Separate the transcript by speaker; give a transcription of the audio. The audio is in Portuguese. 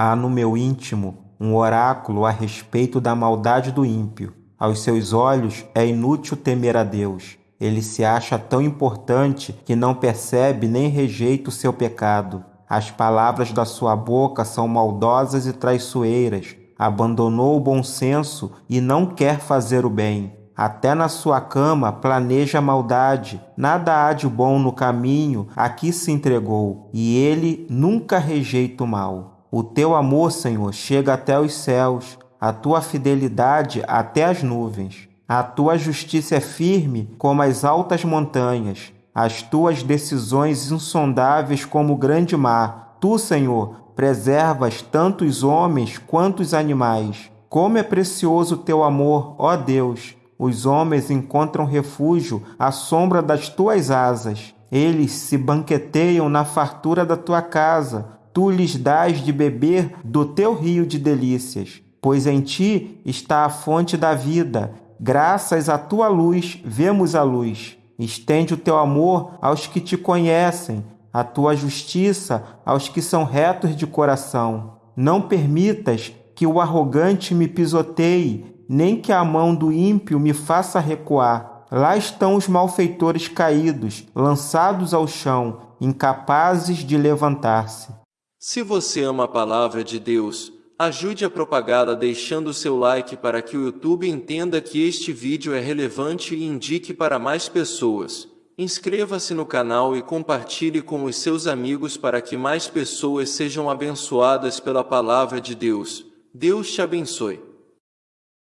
Speaker 1: Há no meu íntimo um oráculo a respeito da maldade do ímpio. Aos seus olhos é inútil temer a Deus. Ele se acha tão importante que não percebe nem rejeita o seu pecado. As palavras da sua boca são maldosas e traiçoeiras. Abandonou o bom senso e não quer fazer o bem. Até na sua cama planeja maldade. Nada há de bom no caminho a que se entregou, e ele nunca rejeita o mal. O teu amor, Senhor, chega até os céus, a tua fidelidade até as nuvens. A tua justiça é firme como as altas montanhas as tuas decisões insondáveis como o grande mar. Tu, Senhor, preservas tanto os homens quanto os animais. Como é precioso o teu amor, ó Deus! Os homens encontram refúgio à sombra das tuas asas. Eles se banqueteiam na fartura da tua casa. Tu lhes dás de beber do teu rio de delícias. Pois em ti está a fonte da vida. Graças à tua luz, vemos a luz. Estende o teu amor aos que te conhecem, a tua justiça aos que são retos de coração. Não permitas que o arrogante me pisoteie, nem que a mão do ímpio me faça recuar. Lá estão os malfeitores caídos, lançados ao chão, incapazes de levantar-se.
Speaker 2: Se você ama a palavra de Deus, Ajude a propagá-la deixando seu like para que o YouTube entenda que este vídeo é relevante e indique para mais pessoas. Inscreva-se no canal e compartilhe com os seus amigos para que mais pessoas sejam abençoadas pela palavra de Deus. Deus te abençoe.